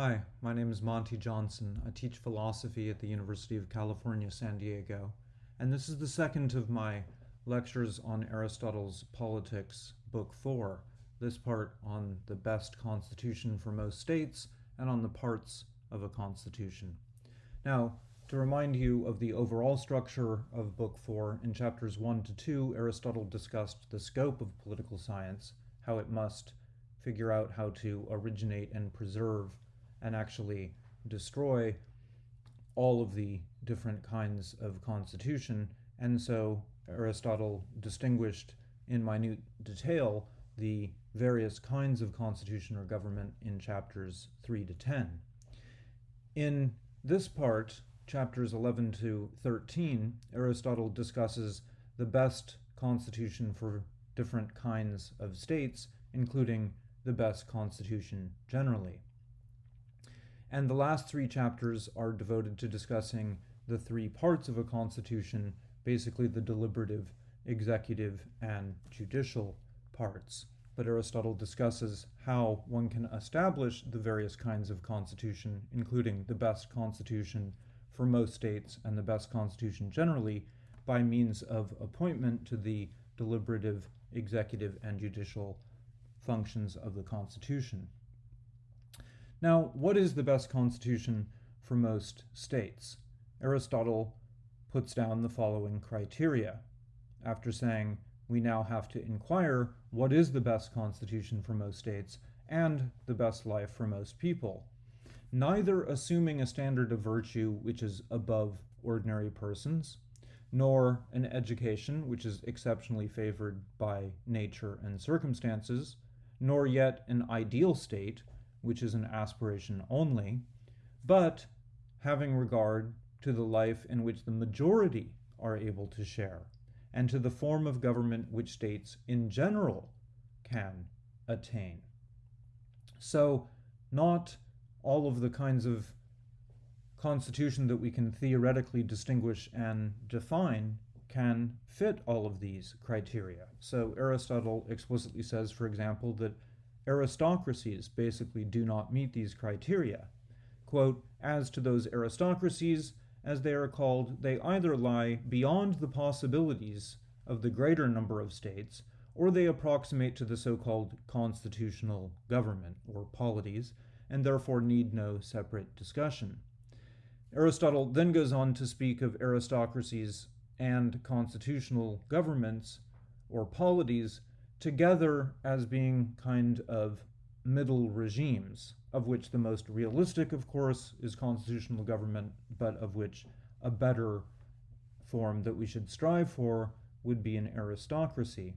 Hi, my name is Monte Johnson. I teach philosophy at the University of California, San Diego, and this is the second of my lectures on Aristotle's Politics, Book 4, this part on the best constitution for most states and on the parts of a constitution. Now, to remind you of the overall structure of Book 4, in chapters 1 to 2, Aristotle discussed the scope of political science, how it must figure out how to originate and preserve and actually destroy all of the different kinds of constitution. And so Aristotle distinguished in minute detail the various kinds of constitution or government in chapters 3 to 10. In this part, chapters 11 to 13, Aristotle discusses the best constitution for different kinds of states, including the best constitution generally. And the last three chapters are devoted to discussing the three parts of a constitution, basically the deliberative, executive, and judicial parts. But Aristotle discusses how one can establish the various kinds of constitution, including the best constitution for most states and the best constitution generally, by means of appointment to the deliberative, executive, and judicial functions of the Constitution. Now, what is the best constitution for most states? Aristotle puts down the following criteria. After saying we now have to inquire what is the best constitution for most states and the best life for most people, neither assuming a standard of virtue which is above ordinary persons, nor an education which is exceptionally favored by nature and circumstances, nor yet an ideal state which is an aspiration only, but having regard to the life in which the majority are able to share, and to the form of government which states in general can attain. So, not all of the kinds of constitution that we can theoretically distinguish and define can fit all of these criteria. So Aristotle explicitly says, for example, that aristocracies basically do not meet these criteria. Quote, as to those aristocracies, as they are called, they either lie beyond the possibilities of the greater number of states, or they approximate to the so-called constitutional government, or polities, and therefore need no separate discussion. Aristotle then goes on to speak of aristocracies and constitutional governments, or polities, together as being kind of middle regimes, of which the most realistic, of course, is constitutional government, but of which a better form that we should strive for would be an aristocracy.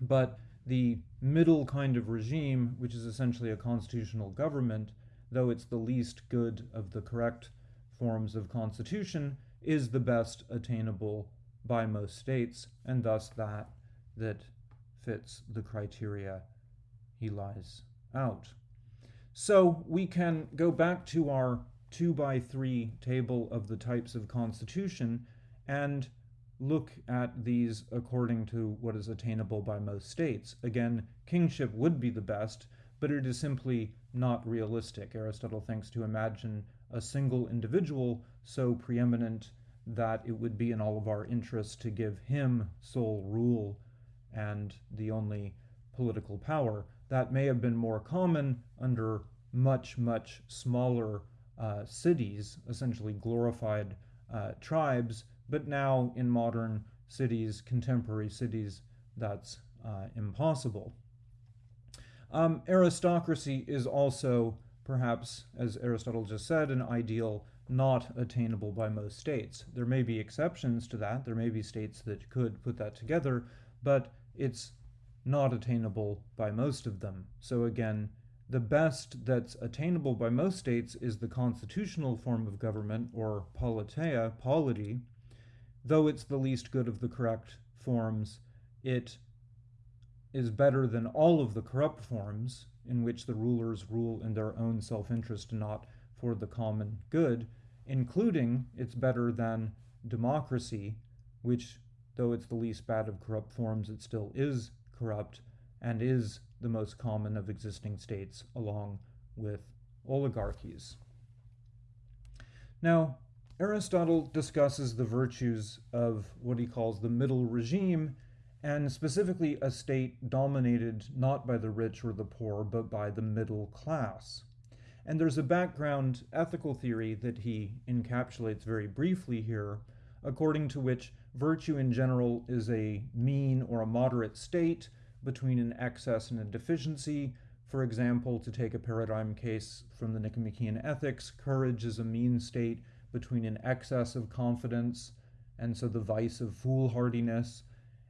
But the middle kind of regime, which is essentially a constitutional government, though it's the least good of the correct forms of constitution, is the best attainable by most states, and thus that that fits the criteria he lies out. So we can go back to our 2 by 3 table of the types of constitution and look at these according to what is attainable by most states. Again, kingship would be the best, but it is simply not realistic. Aristotle thinks to imagine a single individual so preeminent that it would be in all of our interests to give him sole rule and the only political power. That may have been more common under much, much smaller uh, cities, essentially glorified uh, tribes, but now in modern cities, contemporary cities, that's uh, impossible. Um, aristocracy is also, perhaps, as Aristotle just said, an ideal not attainable by most states. There may be exceptions to that. There may be states that could put that together, but it's not attainable by most of them. So again, the best that's attainable by most states is the constitutional form of government, or politeia, polity. Though it's the least good of the correct forms, it is better than all of the corrupt forms in which the rulers rule in their own self-interest and not for the common good, including it's better than democracy, which though it's the least bad of corrupt forms, it still is corrupt and is the most common of existing states along with oligarchies. Now, Aristotle discusses the virtues of what he calls the middle regime, and specifically a state dominated not by the rich or the poor, but by the middle class. And there's a background ethical theory that he encapsulates very briefly here, according to which virtue in general is a mean or a moderate state between an excess and a deficiency. For example, to take a paradigm case from the Nicomachean Ethics, courage is a mean state between an excess of confidence, and so the vice of foolhardiness,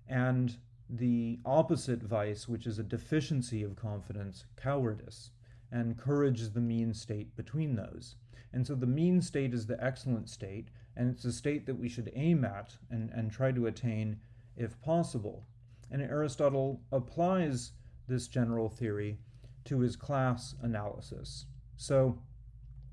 and the opposite vice, which is a deficiency of confidence, cowardice. And courage is the mean state between those. And so the mean state is the excellent state, and it's a state that we should aim at and, and try to attain if possible. And Aristotle applies this general theory to his class analysis. So,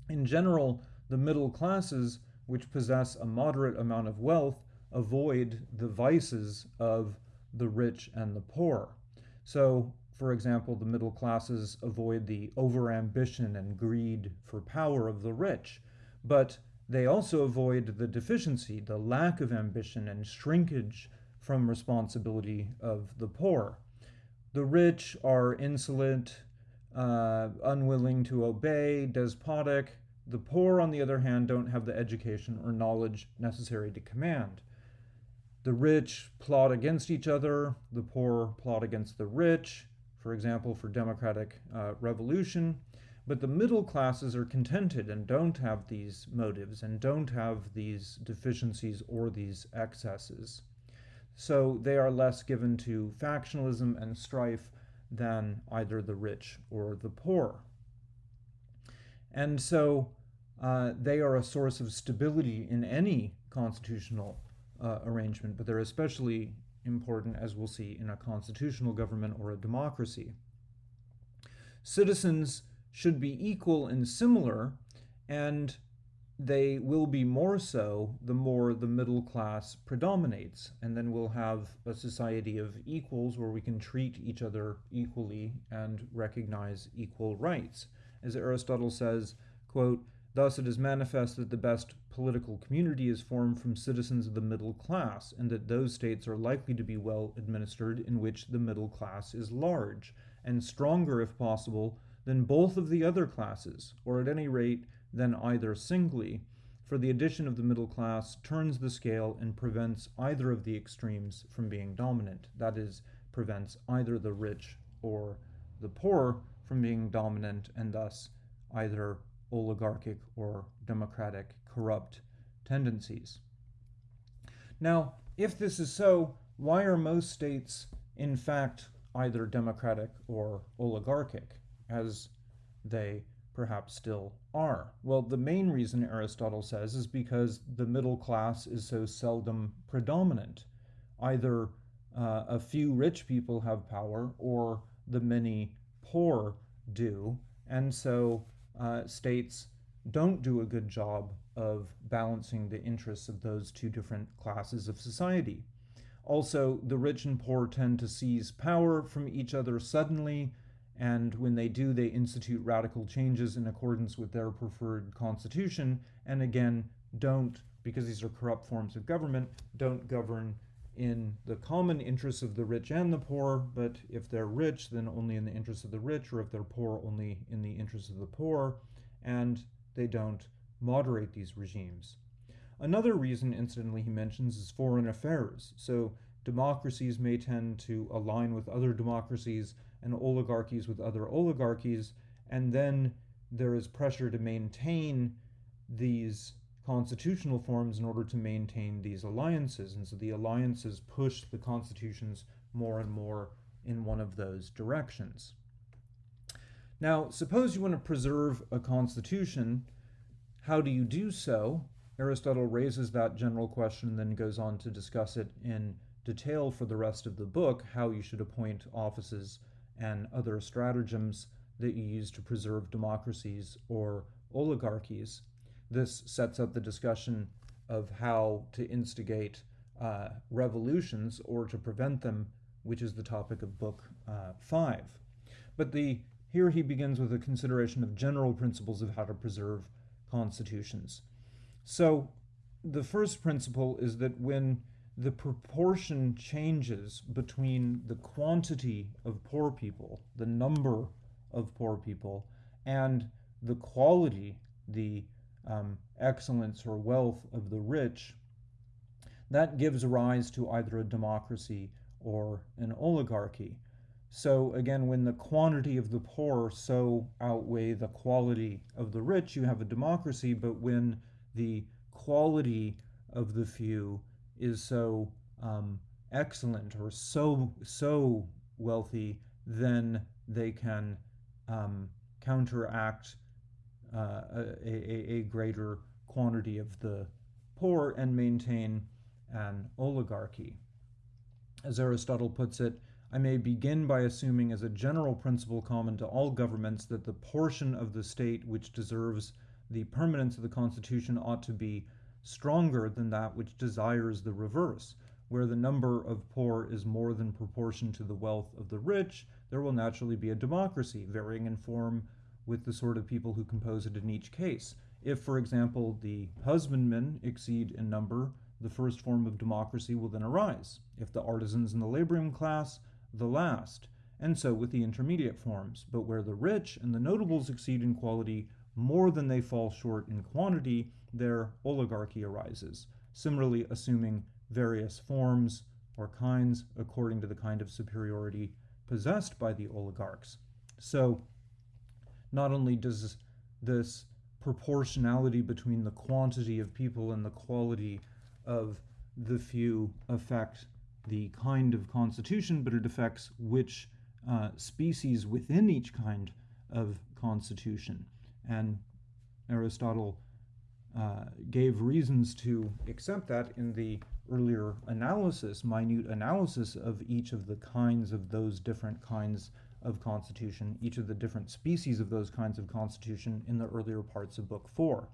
in general, the middle classes, which possess a moderate amount of wealth, avoid the vices of the rich and the poor. So, for example, the middle classes avoid the overambition and greed for power of the rich, but they also avoid the deficiency, the lack of ambition and shrinkage from responsibility of the poor. The rich are insolent, uh, unwilling to obey, despotic, the poor, on the other hand, don't have the education or knowledge necessary to command. The rich plot against each other, the poor plot against the rich, for example, for democratic uh, revolution. But the middle classes are contented and don't have these motives and don't have these deficiencies or these excesses. So they are less given to factionalism and strife than either the rich or the poor. And so uh, they are a source of stability in any constitutional uh, arrangement, but they're especially important, as we'll see, in a constitutional government or a democracy. Citizens should be equal and similar, and they will be more so the more the middle class predominates. And then we'll have a society of equals where we can treat each other equally and recognize equal rights. As Aristotle says, quote, Thus, it is manifest that the best political community is formed from citizens of the middle class, and that those states are likely to be well administered in which the middle class is large, and stronger, if possible, than both of the other classes, or at any rate than either singly, for the addition of the middle class turns the scale and prevents either of the extremes from being dominant. That is, prevents either the rich or the poor from being dominant, and thus either oligarchic or democratic corrupt tendencies. Now, if this is so, why are most states in fact either democratic or oligarchic, as they perhaps still are? Well, the main reason Aristotle says is because the middle class is so seldom predominant. Either uh, a few rich people have power or the many poor do, and so uh, states don't do a good job of balancing the interests of those two different classes of society. Also, the rich and poor tend to seize power from each other suddenly, and when they do, they institute radical changes in accordance with their preferred constitution, and again, don't, because these are corrupt forms of government, don't govern in the common interests of the rich and the poor, but if they're rich, then only in the interests of the rich, or if they're poor, only in the interests of the poor, and they don't moderate these regimes. Another reason, incidentally, he mentions is foreign affairs. So democracies may tend to align with other democracies and oligarchies with other oligarchies, and then there is pressure to maintain these constitutional forms in order to maintain these alliances. And so the alliances push the constitutions more and more in one of those directions. Now, suppose you want to preserve a constitution. How do you do so? Aristotle raises that general question and then goes on to discuss it in detail for the rest of the book how you should appoint offices and other stratagems that you use to preserve democracies or oligarchies. This sets up the discussion of how to instigate uh, revolutions or to prevent them, which is the topic of Book uh, 5. But the here he begins with a consideration of general principles of how to preserve constitutions. So, the first principle is that when the proportion changes between the quantity of poor people, the number of poor people, and the quality, the um, excellence or wealth of the rich, that gives rise to either a democracy or an oligarchy. So again, when the quantity of the poor so outweigh the quality of the rich, you have a democracy, but when the quality of the few is so um, excellent or so so wealthy, then they can um, counteract uh, a, a, greater quantity of the poor and maintain an oligarchy. As Aristotle puts it, I may begin by assuming as a general principle common to all governments that the portion of the state which deserves the permanence of the Constitution ought to be stronger than that which desires the reverse. Where the number of poor is more than proportion to the wealth of the rich, there will naturally be a democracy, varying in form with the sort of people who compose it in each case. If, for example, the husbandmen exceed in number, the first form of democracy will then arise. If the artisans and the laboring class, the last. And so with the intermediate forms. But where the rich and the notables exceed in quality more than they fall short in quantity, their oligarchy arises, similarly assuming various forms or kinds according to the kind of superiority possessed by the oligarchs. So not only does this proportionality between the quantity of people and the quality of the few affect the kind of constitution, but it affects which uh, species within each kind of constitution. And Aristotle uh, gave reasons to accept that in the earlier analysis, minute analysis of each of the kinds of those different kinds of constitution, each of the different species of those kinds of constitution in the earlier parts of Book 4.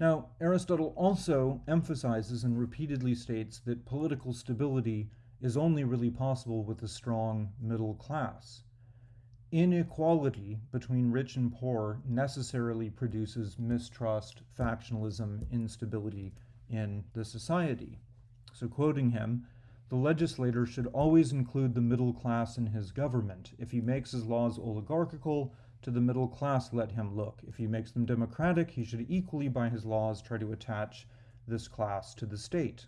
Now, Aristotle also emphasizes and repeatedly states that political stability is only really possible with a strong middle class inequality between rich and poor necessarily produces mistrust, factionalism, instability in the society. So, quoting him, the legislator should always include the middle class in his government. If he makes his laws oligarchical, to the middle class let him look. If he makes them democratic, he should equally by his laws try to attach this class to the state.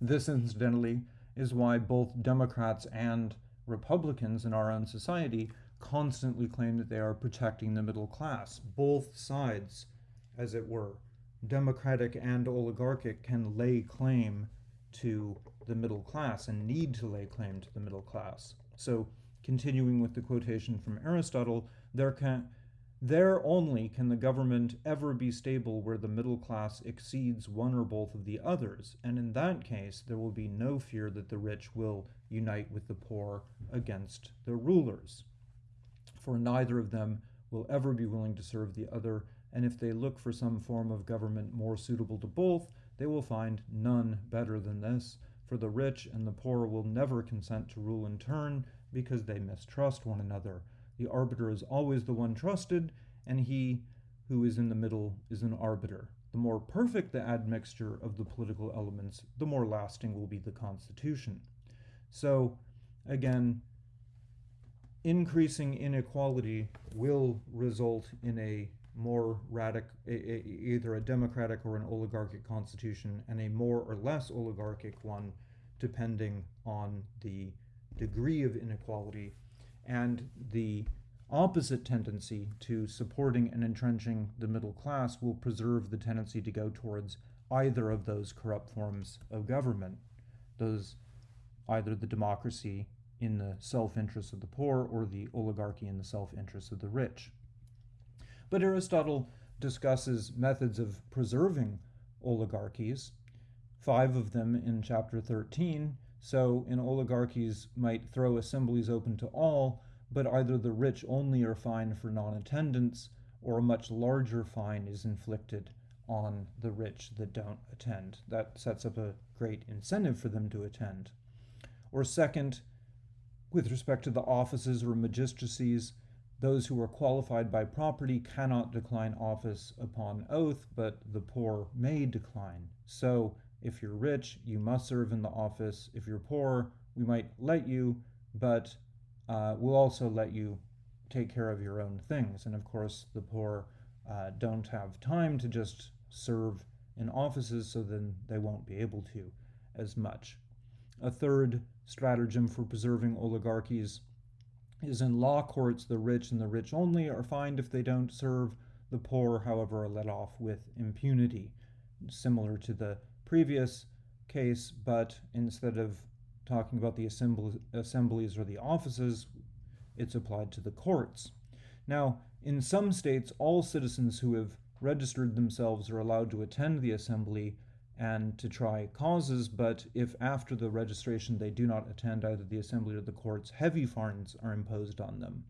This, incidentally, is why both Democrats and Republicans in our own society constantly claim that they are protecting the middle class. Both sides, as it were, democratic and oligarchic, can lay claim to the middle class and need to lay claim to the middle class. So, continuing with the quotation from Aristotle, there can there only can the government ever be stable where the middle class exceeds one or both of the others, and in that case there will be no fear that the rich will unite with the poor against the rulers. For neither of them will ever be willing to serve the other, and if they look for some form of government more suitable to both, they will find none better than this, for the rich and the poor will never consent to rule in turn because they mistrust one another. The arbiter is always the one trusted, and he who is in the middle is an arbiter. The more perfect the admixture of the political elements, the more lasting will be the constitution. So, again, increasing inequality will result in a more radical, either a democratic or an oligarchic constitution, and a more or less oligarchic one, depending on the degree of inequality and the opposite tendency to supporting and entrenching the middle class will preserve the tendency to go towards either of those corrupt forms of government, those either the democracy in the self interest of the poor or the oligarchy in the self interest of the rich. But Aristotle discusses methods of preserving oligarchies, five of them in chapter 13. So, in oligarchies, might throw assemblies open to all, but either the rich only are fined for non attendance, or a much larger fine is inflicted on the rich that don't attend. That sets up a great incentive for them to attend. Or second, with respect to the offices or magistracies, those who are qualified by property cannot decline office upon oath, but the poor may decline. So, if you're rich, you must serve in the office. If you're poor, we might let you, but uh, we'll also let you take care of your own things. And of course, the poor uh, don't have time to just serve in offices, so then they won't be able to as much. A third stratagem for preserving oligarchies is in law courts, the rich and the rich only are fined if they don't serve. The poor, however, are let off with impunity, similar to the previous case, but instead of talking about the assemblies or the offices, it's applied to the courts. Now, in some states, all citizens who have registered themselves are allowed to attend the assembly and to try causes, but if after the registration they do not attend either the assembly or the courts, heavy fines are imposed on them.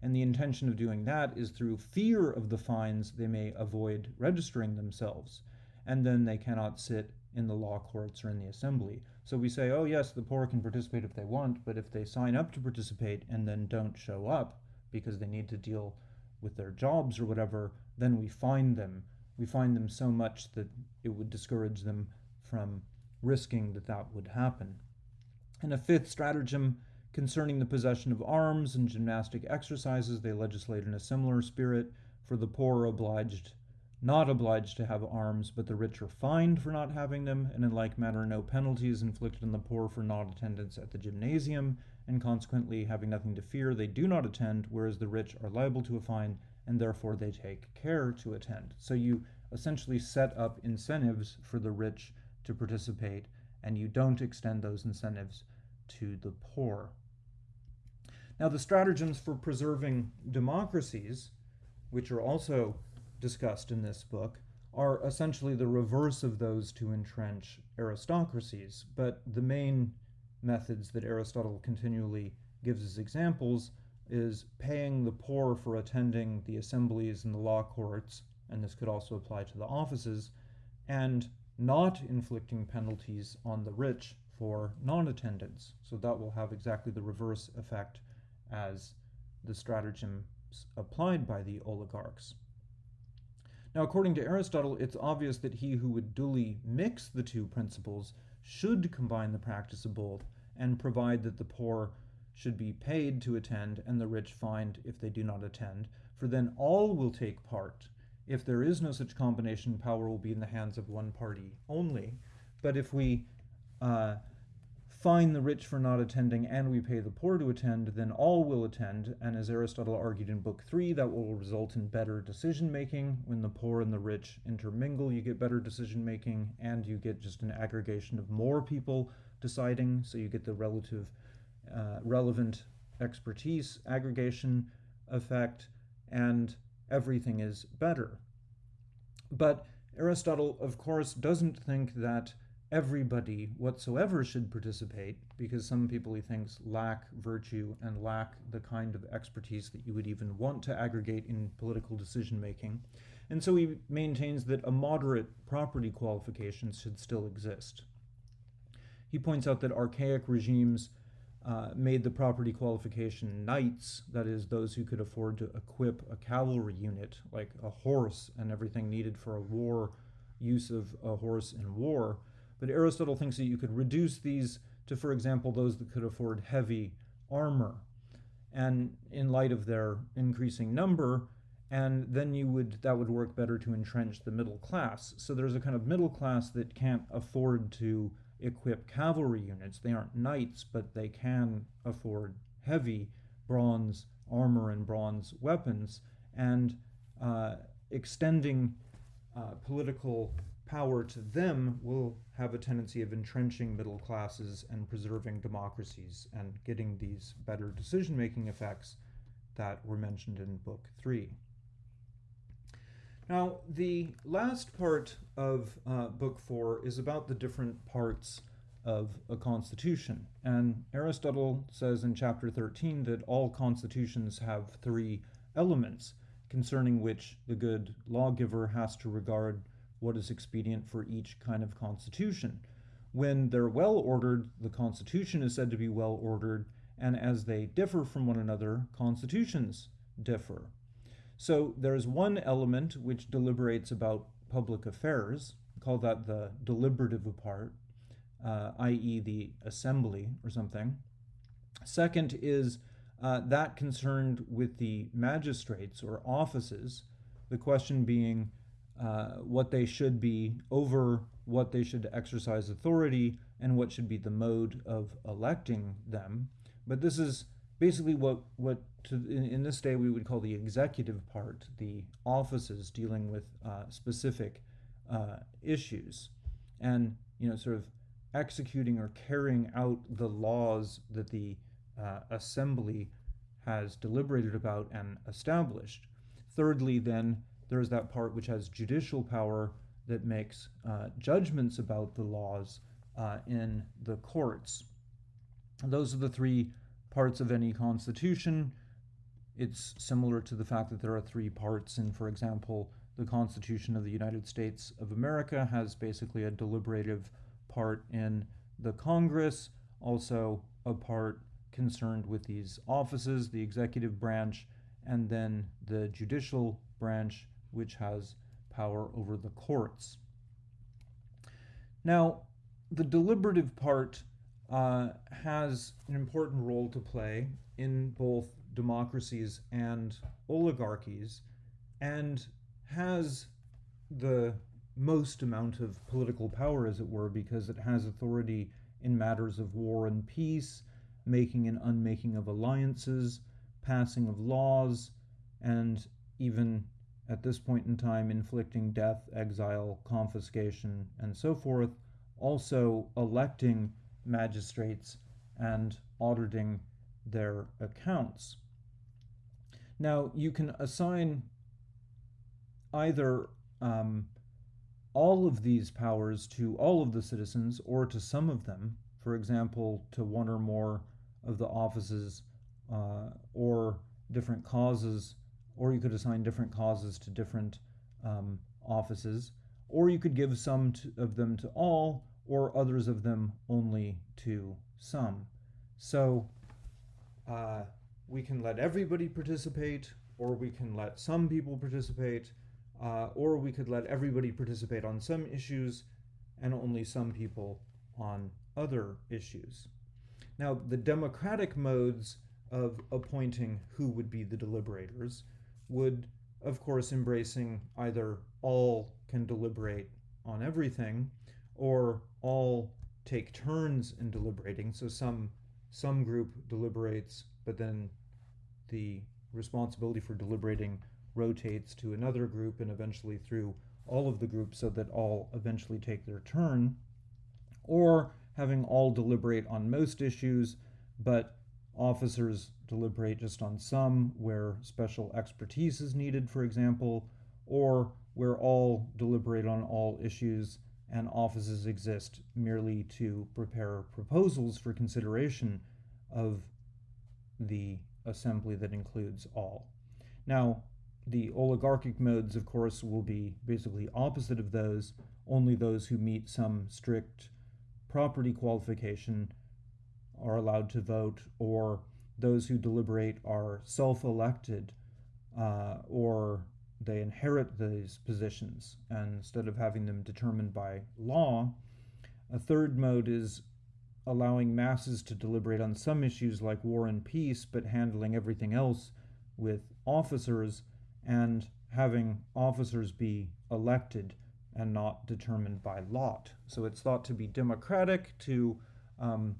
And the intention of doing that is through fear of the fines they may avoid registering themselves, and then they cannot sit in the law courts or in the assembly. So we say, oh, yes, the poor can participate if they want, but if they sign up to participate and then don't show up because they need to deal with their jobs or whatever, then we fine them we find them so much that it would discourage them from risking that that would happen. And a fifth stratagem concerning the possession of arms and gymnastic exercises, they legislate in a similar spirit, for the poor obliged not obliged to have arms, but the rich are fined for not having them, and in like manner no penalty is inflicted on the poor for not attendance at the gymnasium, and consequently having nothing to fear, they do not attend, whereas the rich are liable to a fine and therefore they take care to attend. So you essentially set up incentives for the rich to participate, and you don't extend those incentives to the poor. Now, the stratagems for preserving democracies, which are also discussed in this book, are essentially the reverse of those to entrench aristocracies. But the main methods that Aristotle continually gives as examples is paying the poor for attending the assemblies and the law courts, and this could also apply to the offices, and not inflicting penalties on the rich for non attendance. So that will have exactly the reverse effect as the stratagems applied by the oligarchs. Now, according to Aristotle, it's obvious that he who would duly mix the two principles should combine the practice of both and provide that the poor should be paid to attend and the rich fined if they do not attend, for then all will take part. If there is no such combination, power will be in the hands of one party only. But if we uh, fine the rich for not attending and we pay the poor to attend, then all will attend. And as Aristotle argued in Book 3, that will result in better decision making. When the poor and the rich intermingle, you get better decision making and you get just an aggregation of more people deciding. So you get the relative uh, relevant expertise, aggregation effect, and everything is better. But Aristotle, of course, doesn't think that everybody whatsoever should participate because some people he thinks lack virtue and lack the kind of expertise that you would even want to aggregate in political decision making. And so he maintains that a moderate property qualification should still exist. He points out that archaic regimes uh, made the property qualification knights, that is, those who could afford to equip a cavalry unit, like a horse and everything needed for a war, use of a horse in war. But Aristotle thinks that you could reduce these to, for example, those that could afford heavy armor. And in light of their increasing number, and then you would that would work better to entrench the middle class. So there's a kind of middle class that can't afford to equip cavalry units. They aren't knights, but they can afford heavy bronze armor and bronze weapons, and uh, extending uh, political power to them will have a tendency of entrenching middle classes and preserving democracies and getting these better decision making effects that were mentioned in Book 3. Now, the last part of uh, Book 4 is about the different parts of a constitution. And Aristotle says in chapter 13 that all constitutions have three elements concerning which the good lawgiver has to regard what is expedient for each kind of constitution. When they're well ordered, the constitution is said to be well ordered, and as they differ from one another, constitutions differ. So there's one element which deliberates about public affairs, call that the deliberative part, uh, i.e., the assembly or something. Second is uh, that concerned with the magistrates or offices, the question being uh, what they should be over what they should exercise authority and what should be the mode of electing them. But this is basically what what to, in, in, this day we would call the executive part, the offices dealing with uh, specific uh, issues, and you know sort of executing or carrying out the laws that the uh, assembly has deliberated about and established. Thirdly, then there's that part which has judicial power that makes uh, judgments about the laws uh, in the courts. Those are the three parts of any constitution. It's similar to the fact that there are three parts in, for example, the Constitution of the United States of America has basically a deliberative part in the Congress, also a part concerned with these offices, the executive branch, and then the judicial branch, which has power over the courts. Now, the deliberative part uh, has an important role to play in both democracies and oligarchies and has the most amount of political power, as it were, because it has authority in matters of war and peace, making and unmaking of alliances, passing of laws, and even at this point in time inflicting death, exile, confiscation, and so forth, also electing magistrates and auditing their accounts. Now, you can assign either um, all of these powers to all of the citizens or to some of them, for example, to one or more of the offices uh, or different causes or you could assign different causes to different um, offices, or you could give some to, of them to all, or others of them only to some. So uh, we can let everybody participate, or we can let some people participate, uh, or we could let everybody participate on some issues and only some people on other issues. Now, the democratic modes of appointing who would be the deliberators would, of course, embracing either all can deliberate on everything or all take turns in deliberating. So some some group deliberates, but then the responsibility for deliberating rotates to another group and eventually through all of the groups so that all eventually take their turn. Or having all deliberate on most issues, but officers deliberate just on some where special expertise is needed, for example, or where all deliberate on all issues and offices exist merely to prepare proposals for consideration of the assembly that includes all. Now, the oligarchic modes, of course, will be basically opposite of those. Only those who meet some strict property qualification are allowed to vote, or those who deliberate are self elected uh, or they inherit these positions and instead of having them determined by law. A third mode is allowing masses to deliberate on some issues like war and peace, but handling everything else with officers and having officers be elected and not determined by lot. So it's thought to be democratic to um,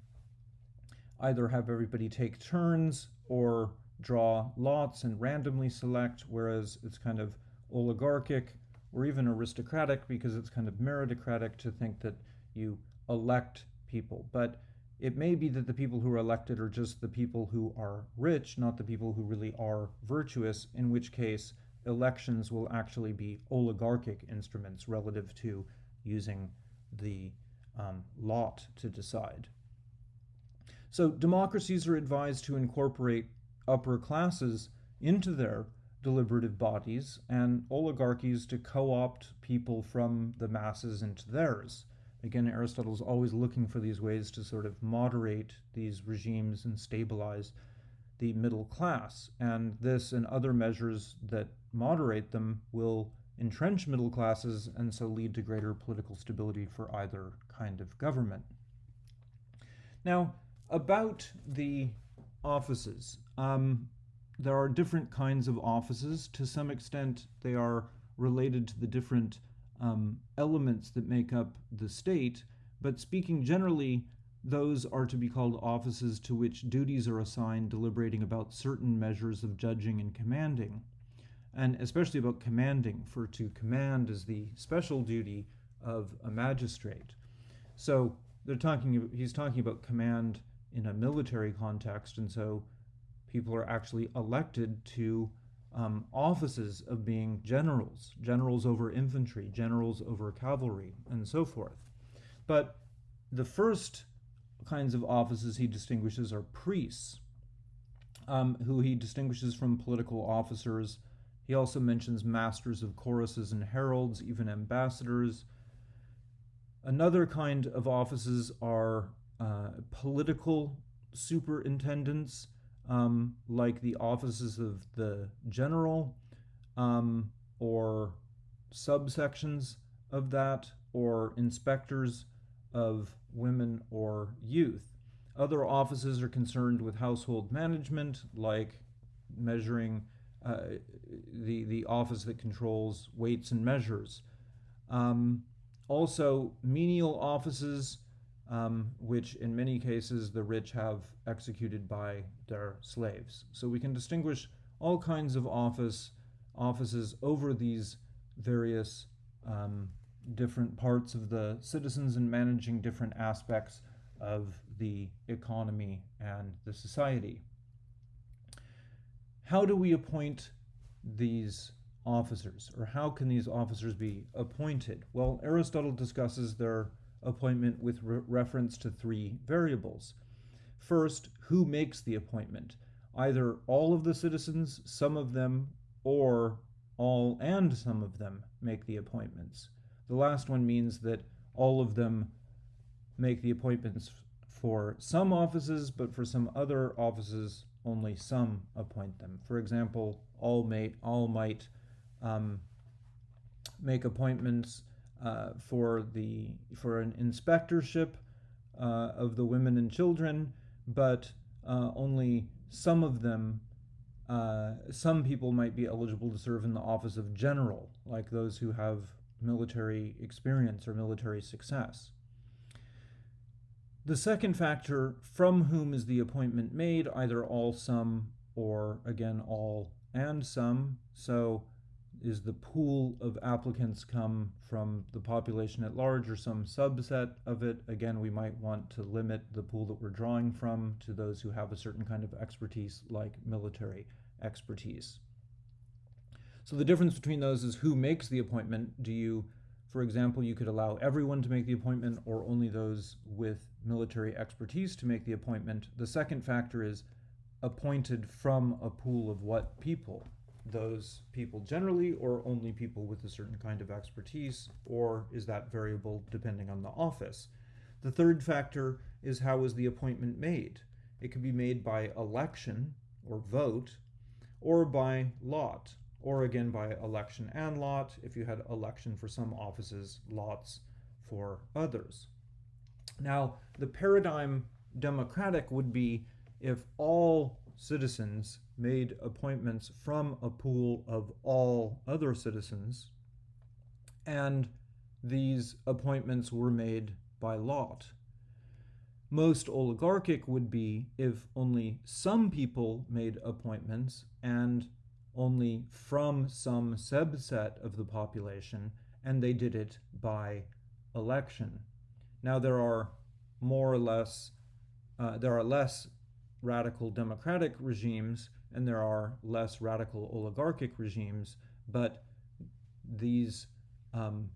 either have everybody take turns or draw lots and randomly select, whereas it's kind of oligarchic or even aristocratic because it's kind of meritocratic to think that you elect people. But it may be that the people who are elected are just the people who are rich, not the people who really are virtuous, in which case elections will actually be oligarchic instruments relative to using the um, lot to decide. So democracies are advised to incorporate upper classes into their deliberative bodies and oligarchies to co opt people from the masses into theirs. Again, Aristotle's always looking for these ways to sort of moderate these regimes and stabilize the middle class. And this and other measures that moderate them will entrench middle classes and so lead to greater political stability for either kind of government. Now, about the offices. Um, there are different kinds of offices. To some extent, they are related to the different um, elements that make up the state, but speaking generally, those are to be called offices to which duties are assigned deliberating about certain measures of judging and commanding, and especially about commanding, for to command is the special duty of a magistrate. So they're talking. He's talking about command in a military context, and so people are actually elected to um, offices of being generals, generals over infantry, generals over cavalry, and so forth. But the first kinds of offices he distinguishes are priests, um, who he distinguishes from political officers. He also mentions masters of choruses and heralds, even ambassadors. Another kind of offices are uh, political superintendents, um, like the offices of the general um, or subsections of that, or inspectors of women or youth. Other offices are concerned with household management, like measuring uh, the, the office that controls weights and measures. Um, also, menial offices, um, which in many cases the rich have executed by their slaves. So we can distinguish all kinds of office offices over these various um, different parts of the citizens and managing different aspects of the economy and the society. How do we appoint these officers, or how can these officers be appointed? Well, Aristotle discusses their appointment with re reference to three variables. First, who makes the appointment? Either all of the citizens, some of them, or all and some of them make the appointments. The last one means that all of them make the appointments for some offices, but for some other offices, only some appoint them. For example, all, may, all might um, make appointments uh, for the for an inspectorship uh, of the women and children, but uh, only some of them, uh, some people might be eligible to serve in the office of general, like those who have military experience or military success. The second factor, from whom is the appointment made, either all, some, or again all and some. So is the pool of applicants come from the population at large or some subset of it? Again, we might want to limit the pool that we're drawing from to those who have a certain kind of expertise like military expertise. So the difference between those is who makes the appointment. Do you, for example, you could allow everyone to make the appointment or only those with military expertise to make the appointment. The second factor is appointed from a pool of what people? Those people generally or only people with a certain kind of expertise, or is that variable depending on the office? The third factor is how is the appointment made? It could be made by election or vote, or by lot, or again by election and lot, if you had election for some offices, lots for others. Now, the paradigm democratic would be if all citizens made appointments from a pool of all other citizens, and these appointments were made by lot. Most oligarchic would be if only some people made appointments and only from some subset of the population, and they did it by election. Now, there are more or less, uh, there are less radical democratic regimes and there are less radical oligarchic regimes, but these um,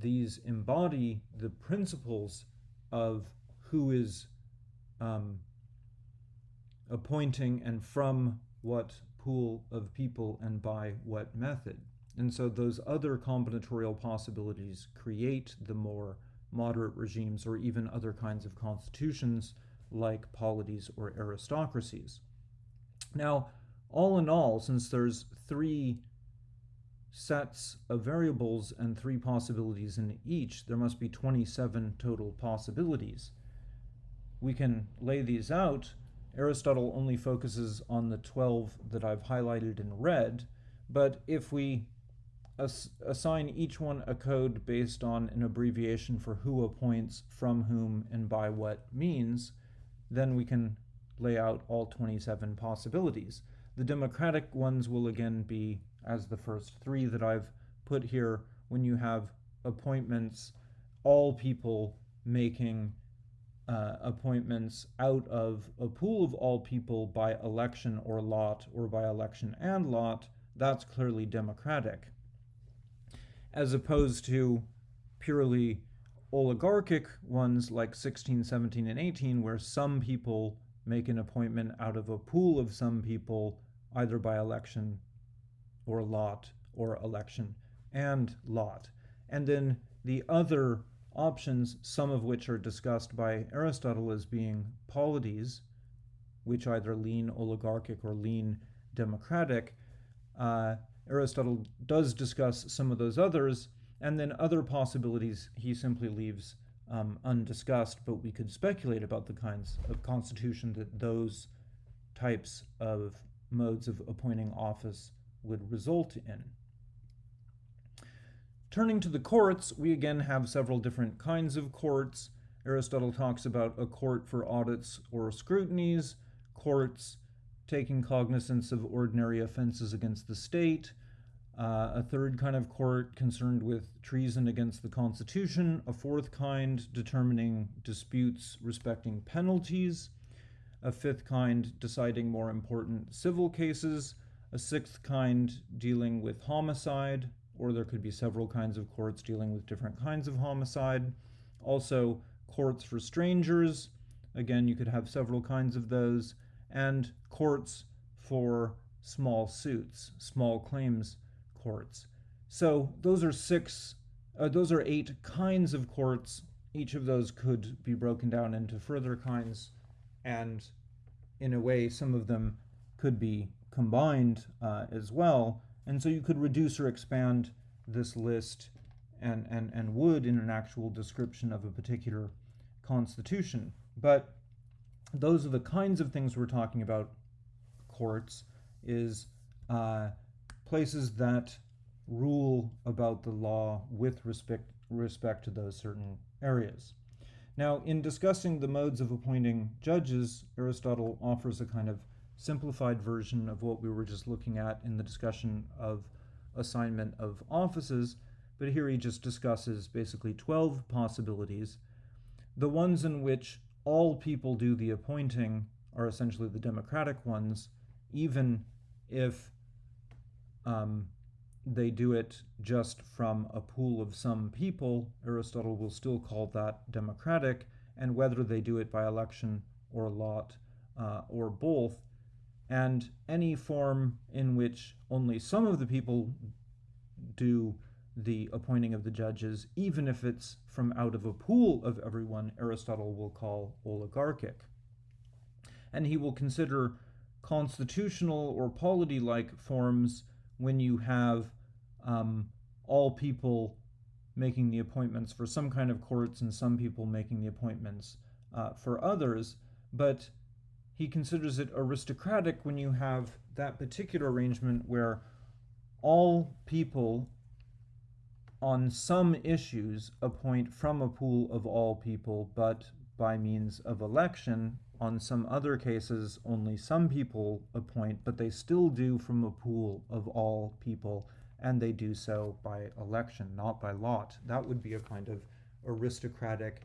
these embody the principles of who is um, appointing and from what pool of people and by what method. And so those other combinatorial possibilities create the more moderate regimes, or even other kinds of constitutions like polities or aristocracies. Now, all in all, since there's three sets of variables and three possibilities in each, there must be 27 total possibilities. We can lay these out. Aristotle only focuses on the 12 that I've highlighted in red, but if we ass assign each one a code based on an abbreviation for who appoints, from whom, and by what means, then we can lay out all 27 possibilities. The democratic ones will again be as the first three that I've put here when you have appointments, all people making uh, appointments out of a pool of all people by election or lot or by election and lot, that's clearly democratic. As opposed to purely oligarchic ones like 16, 17, and 18, where some people make an appointment out of a pool of some people, either by election or lot or election and lot. And then the other options, some of which are discussed by Aristotle as being polities, which either lean oligarchic or lean democratic. Uh, Aristotle does discuss some of those others, and then other possibilities he simply leaves um, undiscussed, but we could speculate about the kinds of constitution that those types of modes of appointing office would result in. Turning to the courts, we again have several different kinds of courts. Aristotle talks about a court for audits or scrutinies, courts taking cognizance of ordinary offenses against the state, uh, a third kind of court concerned with treason against the Constitution, a fourth kind determining disputes respecting penalties, a fifth kind deciding more important civil cases, a sixth kind dealing with homicide, or there could be several kinds of courts dealing with different kinds of homicide. Also, courts for strangers, again, you could have several kinds of those, and courts for small suits, small claims courts. So those are six, uh, those are eight kinds of courts. Each of those could be broken down into further kinds, and in a way, some of them could be combined uh, as well. And so you could reduce or expand this list and, and, and would in an actual description of a particular constitution. But those are the kinds of things we're talking about courts is uh, places that rule about the law with respect, respect to those certain mm. areas. Now, in discussing the modes of appointing judges, Aristotle offers a kind of simplified version of what we were just looking at in the discussion of assignment of offices, but here he just discusses basically 12 possibilities. The ones in which all people do the appointing are essentially the democratic ones, even if um, they do it just from a pool of some people, Aristotle will still call that democratic, and whether they do it by election or lot uh, or both, and any form in which only some of the people do the appointing of the judges, even if it's from out of a pool of everyone, Aristotle will call oligarchic. And he will consider constitutional or polity like forms when you have um, all people making the appointments for some kind of courts and some people making the appointments uh, for others. But he considers it aristocratic when you have that particular arrangement where all people on some issues appoint from a pool of all people, but by means of election. On some other cases, only some people appoint, but they still do from a pool of all people, and they do so by election, not by lot. That would be a kind of aristocratic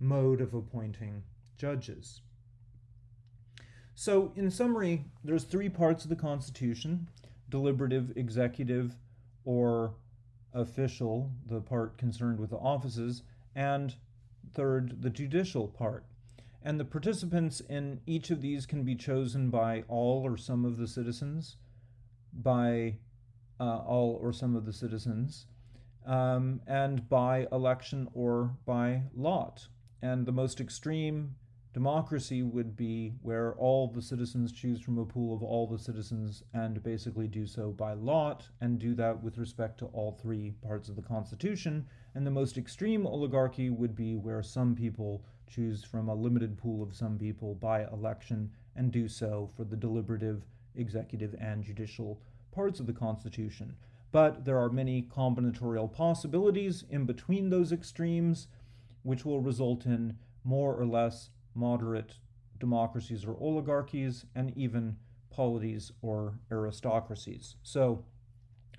mode of appointing judges. So, in summary, there's three parts of the Constitution deliberative, executive, or official, the part concerned with the offices, and third, the judicial part. And the participants in each of these can be chosen by all or some of the citizens, by uh, all or some of the citizens, um, and by election or by lot. And the most extreme democracy would be where all the citizens choose from a pool of all the citizens and basically do so by lot and do that with respect to all three parts of the Constitution. And the most extreme oligarchy would be where some people choose from a limited pool of some people by election and do so for the deliberative, executive, and judicial parts of the Constitution. But there are many combinatorial possibilities in between those extremes, which will result in more or less moderate democracies or oligarchies, and even polities or aristocracies. So,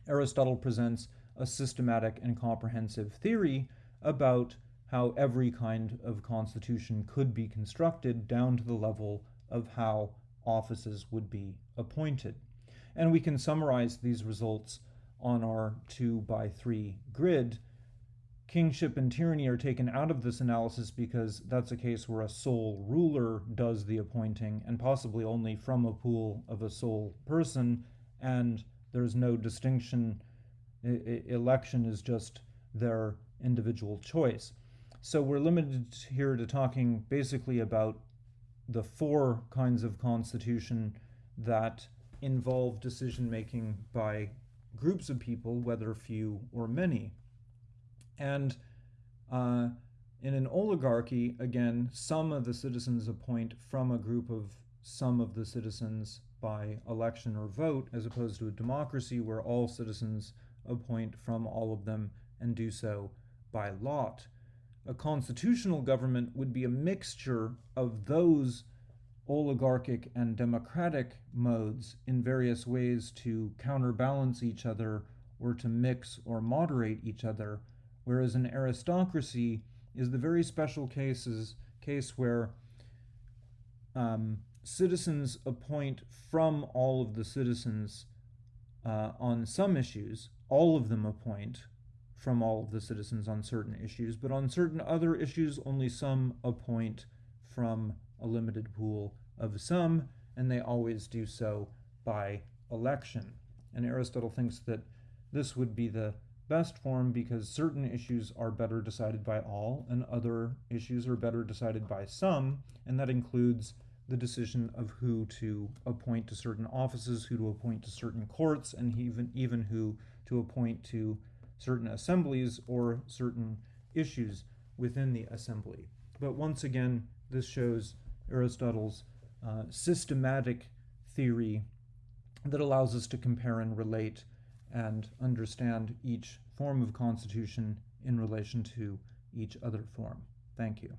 Aristotle presents a systematic and comprehensive theory about how every kind of constitution could be constructed down to the level of how offices would be appointed. And we can summarize these results on our 2 by 3 grid kingship and tyranny are taken out of this analysis because that's a case where a sole ruler does the appointing and possibly only from a pool of a sole person, and there's no distinction. I- election is just their individual choice. So we're limited here to talking basically about the four kinds of constitution that involve decision making by groups of people, whether few or many. And uh, in an oligarchy, again, some of the citizens appoint from a group of some of the citizens by election or vote, as opposed to a democracy where all citizens appoint from all of them and do so by lot. A constitutional government would be a mixture of those oligarchic and democratic modes in various ways to counterbalance each other or to mix or moderate each other whereas an aristocracy is the very special cases case where um, citizens appoint from all of the citizens uh, on some issues. All of them appoint from all of the citizens on certain issues, but on certain other issues, only some appoint from a limited pool of some, and they always do so by election. And Aristotle thinks that this would be the best form because certain issues are better decided by all and other issues are better decided by some, and that includes the decision of who to appoint to certain offices, who to appoint to certain courts, and even, even who to appoint to certain assemblies or certain issues within the assembly. But once again, this shows Aristotle's uh, systematic theory that allows us to compare and relate and understand each form of constitution in relation to each other form. Thank you.